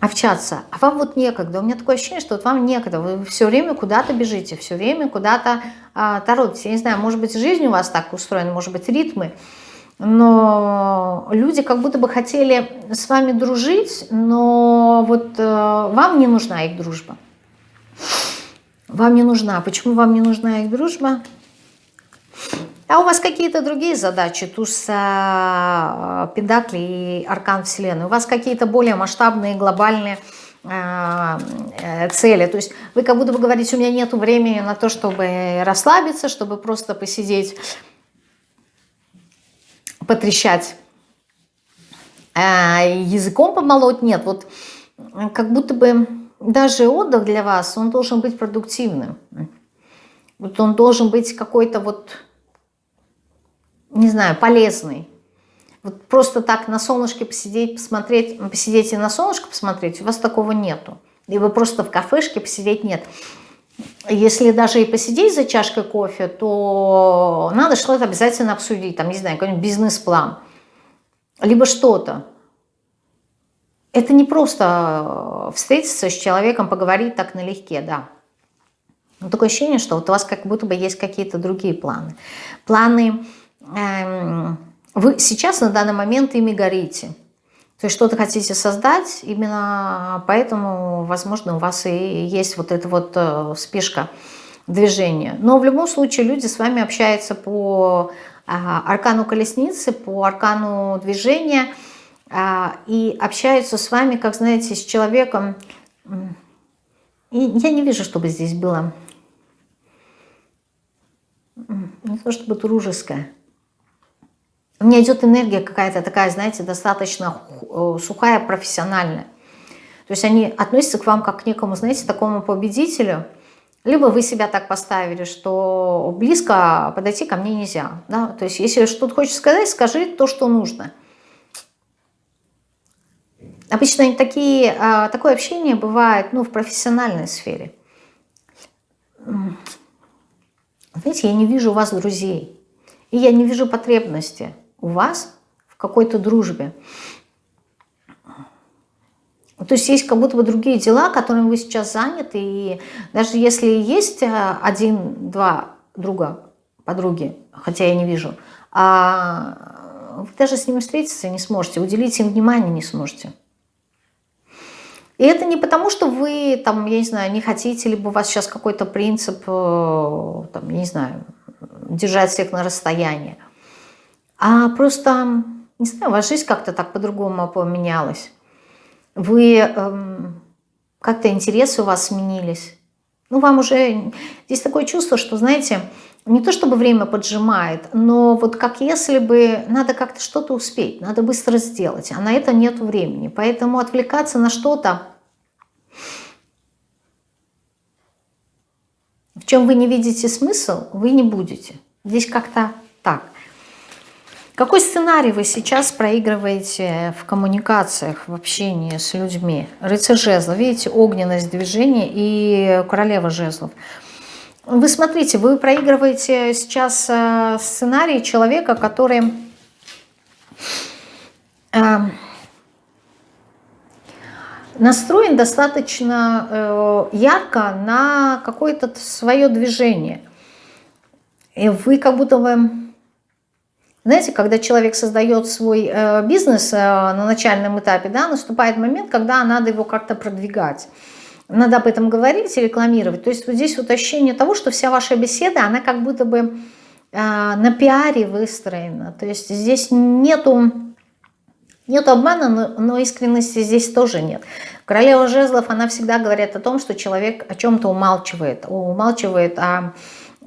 общаться, а вам вот некогда. У меня такое ощущение, что вот вам некогда. Вы все время куда-то бежите, все время куда-то э, торопитесь. Я не знаю, может быть, жизнь у вас так устроена, может быть, ритмы. Но люди как будто бы хотели с вами дружить, но вот э, вам не нужна их дружба. Вам не нужна. Почему вам не нужна их дружба? А у вас какие-то другие задачи, туз а, Педакли и Аркан Вселенной? У вас какие-то более масштабные, глобальные а, э, цели. То есть вы как будто бы говорите, у меня нет времени на то, чтобы расслабиться, чтобы просто посидеть, потрещать, а, языком помолоть. Нет, вот как будто бы даже отдых для вас, он должен быть продуктивным. Вот он должен быть какой-то вот не знаю, полезный. Вот просто так на солнышке посидеть, посмотреть, посидеть и на солнышко посмотреть, у вас такого нету. И вы просто в кафешке посидеть нет. Если даже и посидеть за чашкой кофе, то надо что-то обязательно обсудить, там, не знаю, какой-нибудь бизнес-план, либо что-то. Это не просто встретиться с человеком, поговорить так налегке, да. Но такое ощущение, что вот у вас как будто бы есть какие-то другие планы. Планы вы сейчас на данный момент ими горите. То есть что-то хотите создать, именно поэтому, возможно, у вас и есть вот эта вот э, спешка движения. Но в любом случае люди с вами общаются по а, аркану колесницы, по аркану движения а, и общаются с вами, как знаете, с человеком. И я не вижу, чтобы здесь было не то чтобы дружеское. У меня идет энергия какая-то такая, знаете, достаточно э, сухая, профессиональная. То есть они относятся к вам как к некому, знаете, такому победителю. Либо вы себя так поставили, что близко подойти ко мне нельзя. Да? То есть если что-то хочешь сказать, скажи то, что нужно. Обычно такие, а, такое общение бывает ну, в профессиональной сфере. Знаете, я не вижу у вас друзей. И я не вижу потребности у вас в какой-то дружбе. То есть есть как будто бы другие дела, которыми вы сейчас заняты, и даже если есть э, один-два друга, подруги, хотя я не вижу, а вы даже с ними встретиться не сможете, уделить им внимание не сможете. И это не потому, что вы, там, я не знаю, не хотите, либо у вас сейчас какой-то принцип, э, там, я не знаю, держать всех на расстоянии. А просто, не знаю, ваша жизнь как-то так по-другому поменялась. Вы, эм, как-то интересы у вас сменились. Ну, вам уже... Здесь такое чувство, что, знаете, не то чтобы время поджимает, но вот как если бы надо как-то что-то успеть, надо быстро сделать, а на это нет времени. Поэтому отвлекаться на что-то, в чем вы не видите смысл, вы не будете. Здесь как-то так. Какой сценарий вы сейчас проигрываете в коммуникациях, в общении с людьми? Рыцарь жезлов, видите, огненность движения и королева жезлов. Вы смотрите, вы проигрываете сейчас э, сценарий человека, который э, настроен достаточно э, ярко на какое-то свое движение. И вы как будто бы Знаете, когда человек создает свой э, бизнес э, на начальном этапе, да, наступает момент, когда надо его как-то продвигать. Надо об этом говорить и рекламировать. То есть вот здесь вот ощущение того, что вся ваша беседа, она как будто бы э, на пиаре выстроена. То есть здесь нету, нету обмана, но, но искренности здесь тоже нет. Королева жезлов, она всегда говорит о том, что человек о чем-то умалчивает. Умалчивает о Э,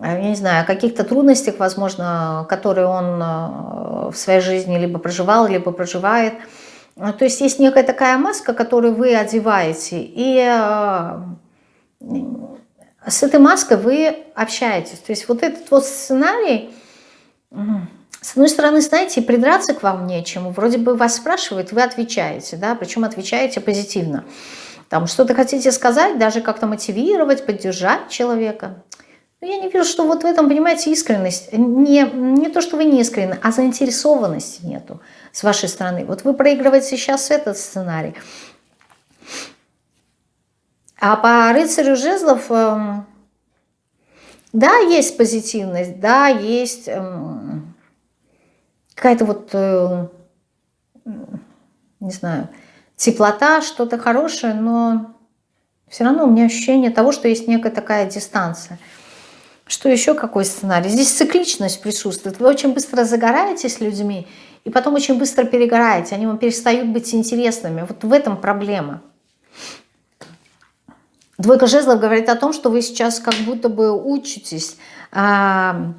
я не знаю, о каких-то трудностях, возможно, которые он э, в своей жизни либо проживал, либо проживает. Э, то есть есть некая такая маска, которую вы одеваете, и с этой маской вы общаетесь. То есть вот этот вот сценарий, с одной стороны, знаете, придраться к вам нечему. Вроде бы вас спрашивают, вы отвечаете, да, причем отвечаете позитивно. Там что-то хотите сказать, даже как-то мотивировать, поддержать человека. Но я не вижу, что вот в этом, понимаете, искренность. Не, не то, что вы не искренны, а заинтересованности нету с вашей стороны. Вот вы проигрываете сейчас этот сценарий. А по рыцарю жезлов, эм, да, есть позитивность, да, есть эм, какая-то вот, э, не знаю, теплота, что-то хорошее, но все равно у меня ощущение того, что есть некая такая дистанция – что еще какой сценарий? Здесь цикличность присутствует. Вы очень быстро загораетесь людьми, и потом очень быстро перегораете. Они вам перестают быть интересными. Вот в этом проблема. Двойка жезлов говорит о том, что вы сейчас как будто бы учитесь а,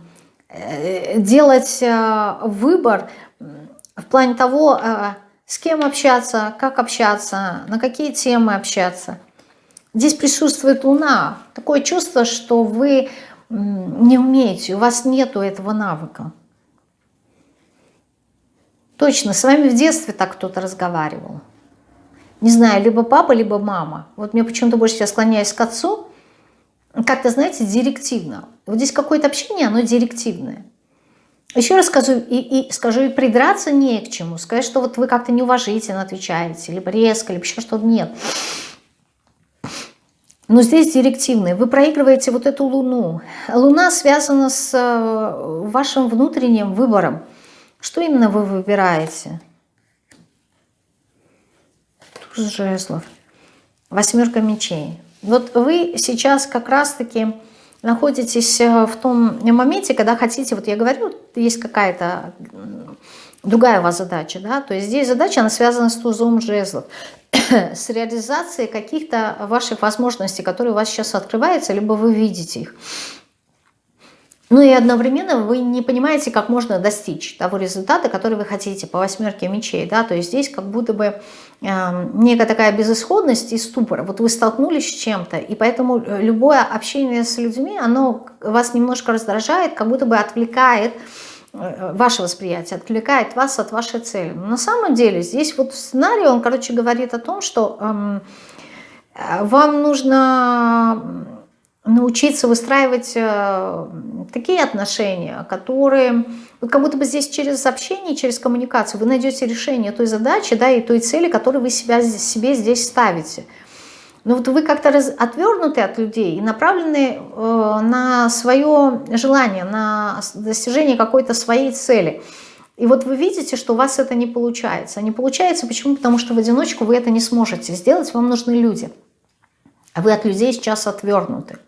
э, делать а, выбор в плане того, а, с кем общаться, как общаться, на какие темы общаться. Здесь присутствует Луна. Такое чувство, что вы не умеете, у вас нету этого навыка. Точно, с вами в детстве так кто-то разговаривал. Не знаю, либо папа, либо мама. Вот мне почему-то больше я склоняюсь к отцу. Как-то, знаете, директивно. Вот здесь какое-то общение, оно директивное. Еще раз скажу и, и, скажу, и придраться не к чему. Сказать, что вот вы как-то неуважительно отвечаете, либо резко, либо еще что-то. Нет. Но здесь директивные. Вы проигрываете вот эту Луну. Луна связана с э, вашим внутренним выбором. Что именно вы выбираете? Туз жезлов. Восьмерка мечей. Вот вы сейчас как раз-таки находитесь э, в том моменте, когда хотите, вот я говорю, есть какая-то другая у вас задача, да, то есть здесь задача, она связана с тузом жезлов. с реализацией каких-то ваших возможностей, которые у вас сейчас открываются, либо вы видите их. Ну и одновременно вы не понимаете, как можно достичь того результата, который вы хотите по восьмерке мечей. Да? То есть здесь как будто бы э, некая такая безысходность и ступор. Вот вы столкнулись с чем-то, и поэтому любое общение с людьми, оно вас немножко раздражает, как будто бы отвлекает Э, ваше восприятие, отвлекает вас от вашей цели. Но на самом деле здесь вот сценарий, он, короче, говорит о том, что эм, вам нужно научиться выстраивать э, такие отношения, которые, вот как будто бы здесь через общение, через коммуникацию вы найдете решение той задачи, да, и той цели, которую вы себя, себе здесь ставите. Но вот вы как-то отвернуты от людей и направлены э, на свое желание, на достижение какой-то своей цели. И вот вы видите, что у вас это не получается. Не получается почему? Потому что в одиночку вы это не сможете сделать, вам нужны люди. А вы от людей сейчас отвернуты.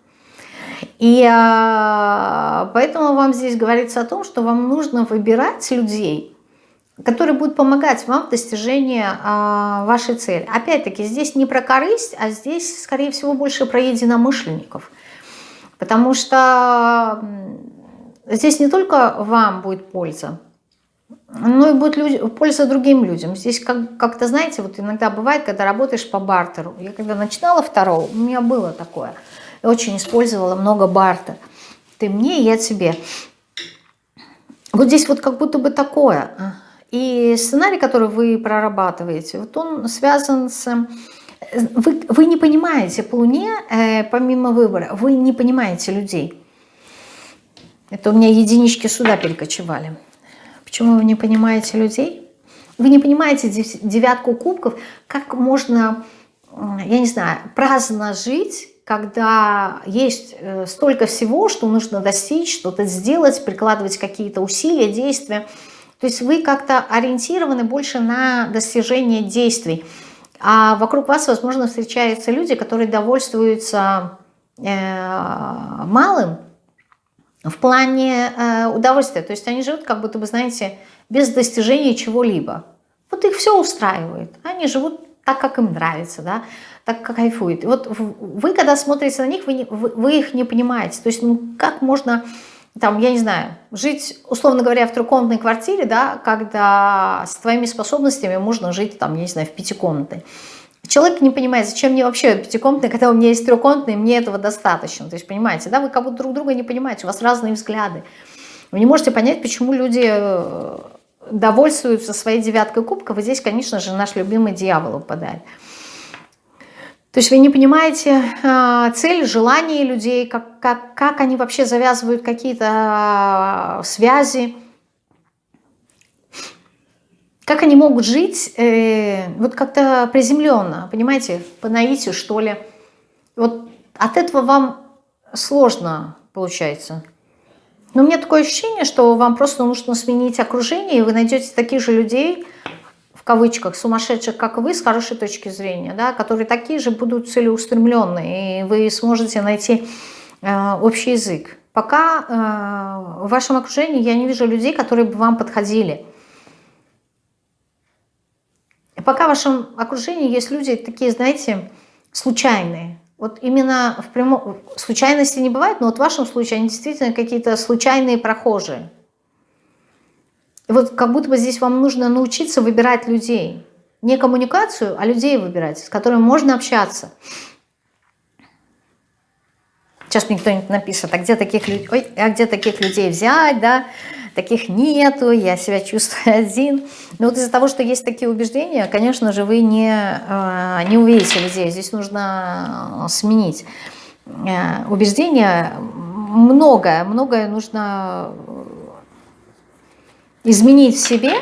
И э, поэтому вам здесь говорится о том, что вам нужно выбирать людей, который будет помогать вам в достижении а, вашей цели. Опять-таки, здесь не про корысть, а здесь, скорее всего, больше про единомышленников. Потому что здесь не только вам будет польза, но и будет люди, польза другим людям. Здесь как-то, как знаете, вот иногда бывает, когда работаешь по бартеру. Я когда начинала второго, у меня было такое. Я очень использовала много бартер. Ты мне, я тебе. Вот здесь вот как будто бы такое. И сценарий, который вы прорабатываете, вот он связан с... Вы, вы не понимаете по Луне, э, помимо выбора, вы не понимаете людей. Это у меня единички сюда перекочевали. Почему вы не понимаете людей? Вы не понимаете девятку кубков, как можно, я не знаю, праздно жить, когда есть э, столько всего, что нужно достичь, что-то сделать, прикладывать какие-то усилия, действия – То есть вы как-то ориентированы больше на достижение действий. А вокруг вас, возможно, встречаются люди, которые довольствуются э, малым в плане э, удовольствия. То есть они живут, как будто бы, знаете, без достижения чего-либо. Вот их все устраивает. Они живут так, как им нравится, да, так, как кайфуют. И вот вы, когда смотрите на них, вы, не, вы, вы их не понимаете. То есть, ну, как можно, там, я не знаю, жить, условно говоря, в трехкомнатной квартире, да, когда с твоими способностями можно жить, там, я не знаю, в пятикомнатной. Человек не понимает, зачем мне вообще пятикомнатная, когда у меня есть трехкомнатная, мне этого достаточно. То есть, понимаете, да, вы как будто друг друга не понимаете, у вас разные взгляды. Вы не можете понять, почему люди э, довольствуются своей девяткой кубков, и здесь, конечно же, наш любимый дьявол упадает. То есть вы не понимаете э, цель, желания людей, как, как, как они вообще завязывают какие-то э, связи, как они могут жить э, вот как-то приземленно, понимаете, по наитию, что ли. Вот от этого вам сложно получается. Но у меня такое ощущение, что вам просто нужно сменить окружение, и вы найдете таких же людей, кавычках, сумасшедших, как вы, с хорошей точки зрения, да, которые такие же будут целеустремленные, и вы сможете найти э, общий язык. Пока э, в вашем окружении я не вижу людей, которые бы вам подходили. Пока в вашем окружении есть люди такие, знаете, случайные, вот именно в прямом... Случайности не бывает, но вот в вашем случае они действительно какие-то случайные прохожие. Вот как будто бы здесь вам нужно научиться выбирать людей. Не коммуникацию, а людей выбирать, с которыми можно общаться. Сейчас мне кто-нибудь напишет, а где таких, людей, Ой, а где таких людей взять, да? таких нету, я себя чувствую один. Но вот из-за того, что есть такие убеждения, конечно же, вы не, э, не увидите людей. Здесь нужно э, сменить э, убеждения. Многое, многое нужно изменить в себе,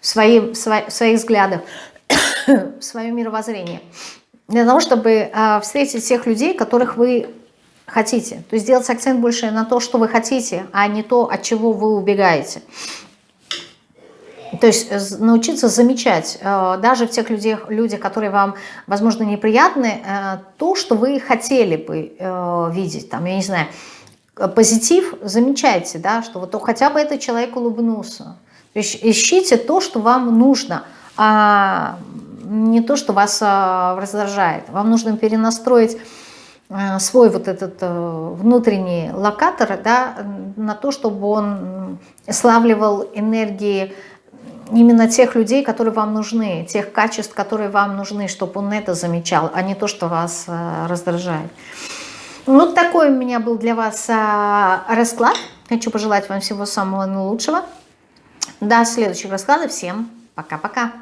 в, свои, в своих взглядах, в свое мировоззрение, для того, чтобы встретить тех людей, которых вы хотите. То есть сделать акцент больше на то, что вы хотите, а не то, от чего вы убегаете. То есть научиться замечать э, даже в тех людях, людях, которые вам, возможно, неприятны, э, то, что вы хотели бы видеть. Там, я не знаю, позитив замечайте, да, что вот хотя бы этот человек улыбнулся. То есть ищите то, что вам нужно, а не то, что вас раздражает. Вам нужно перенастроить Э, свой вот этот э, внутренний локатор да, на то, чтобы он славливал энергии именно тех людей, которые вам нужны, тех качеств, которые вам нужны, чтобы он это замечал, а не то, что вас э, раздражает. Вот такой у меня был для вас расклад. Хочу пожелать вам всего самого наилучшего. До следующих раскладов. Всем пока-пока.